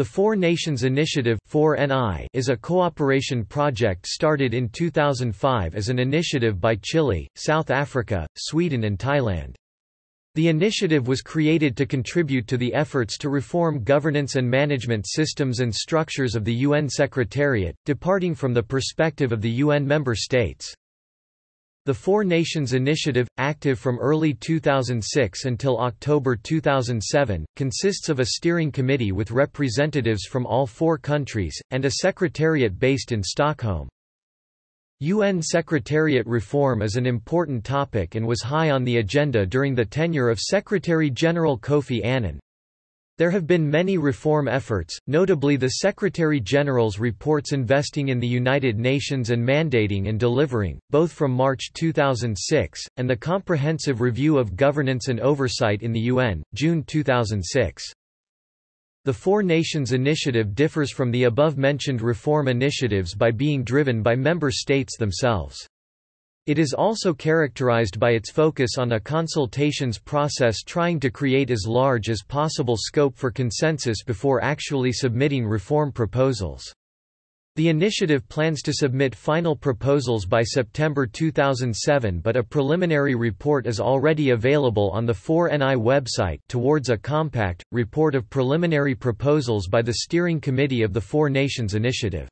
The Four Nations Initiative 4NI is a cooperation project started in 2005 as an initiative by Chile, South Africa, Sweden and Thailand. The initiative was created to contribute to the efforts to reform governance and management systems and structures of the UN Secretariat, departing from the perspective of the UN member states. The Four Nations Initiative, active from early 2006 until October 2007, consists of a steering committee with representatives from all four countries, and a secretariat based in Stockholm. UN Secretariat reform is an important topic and was high on the agenda during the tenure of Secretary-General Kofi Annan. There have been many reform efforts, notably the Secretary-General's reports investing in the United Nations and mandating and delivering, both from March 2006, and the Comprehensive Review of Governance and Oversight in the UN, June 2006. The Four Nations Initiative differs from the above-mentioned reform initiatives by being driven by member states themselves. It is also characterized by its focus on a consultations process trying to create as large as possible scope for consensus before actually submitting reform proposals. The initiative plans to submit final proposals by September 2007 but a preliminary report is already available on the 4NI website towards a compact, report of preliminary proposals by the Steering Committee of the Four Nations Initiative.